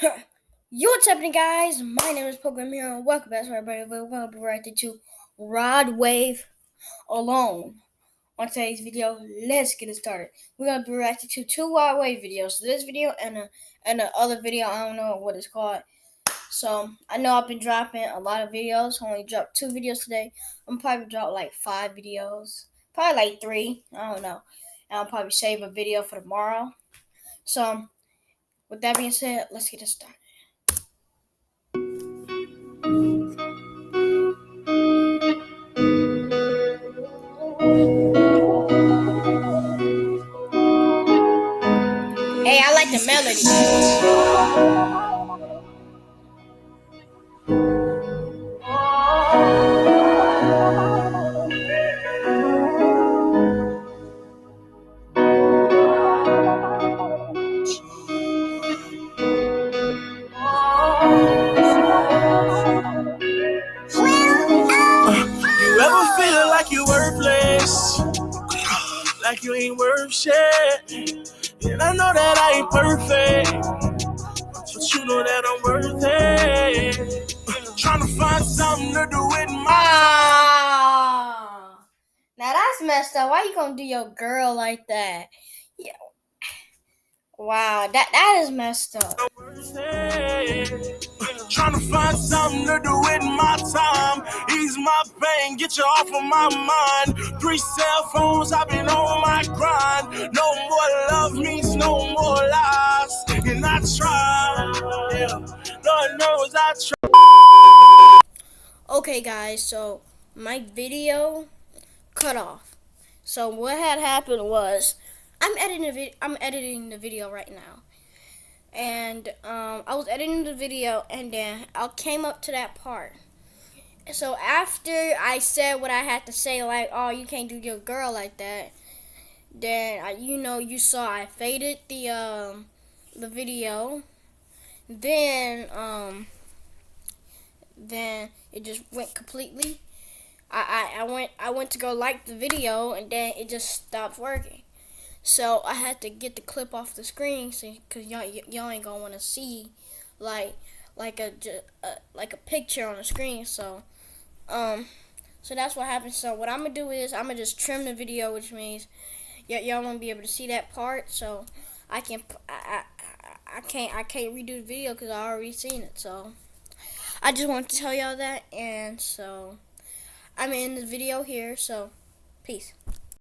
Yo, what's happening, guys? My name is Program Hero, and welcome back to everybody. We'll be right to Rod Wave Alone. On today's video, let's get it started. We're gonna be reacting to two Rod Wave videos. So this video and a and the other video, I don't know what it's called. So I know I've been dropping a lot of videos. I only dropped two videos today. I'm probably drop like five videos, probably like three. I don't know. And I'll probably save a video for tomorrow. So with that being said, let's get it started. Hey, I like the melody. Like you ain't worth shit. And I know that I ain't perfect, but you know that I'm worth it. Trying to find something to do with my. Now that's messed up. Why you gonna do your girl like that? Yeah. Wow, that that is messed up. Trying to find something to do with my time. My pain, get you off of my mind. Three cell phones, I've been on my grind. No more love means no more lies. And I try, yeah. Lord knows I try. Okay, guys, so my video cut off. So what had happened was I'm editing the I'm editing the video right now and um, I was editing the video, and then I came up to that part. So after I said what I had to say, like, "Oh, you can't do your girl like that," then I, you know, you saw I faded the um, the video. Then um, then it just went completely. I, I, I went I went to go like the video, and then it just stopped working. So I had to get the clip off the screen, cause y'all y'all ain't gonna want to see like like a, a, like a picture on the screen. So um so that's what happened. So what I'm gonna do is I'm gonna just trim the video, which means y'all won't be able to see that part. So I can I, I, I can't I can't redo the video because I already seen it. So I just wanted to tell y'all that, and so I'm in the video here. So peace.